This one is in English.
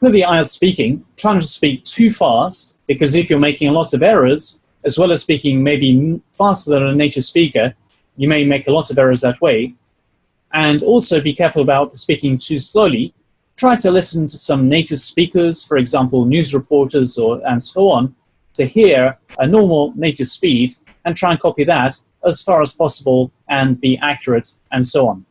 with the IELTS speaking, try not to speak too fast, because if you're making a lot of errors, as well as speaking maybe faster than a native speaker, you may make a lot of errors that way. And also be careful about speaking too slowly. Try to listen to some native speakers, for example, news reporters or, and so on, to hear a normal native speed and try and copy that as far as possible and be accurate and so on.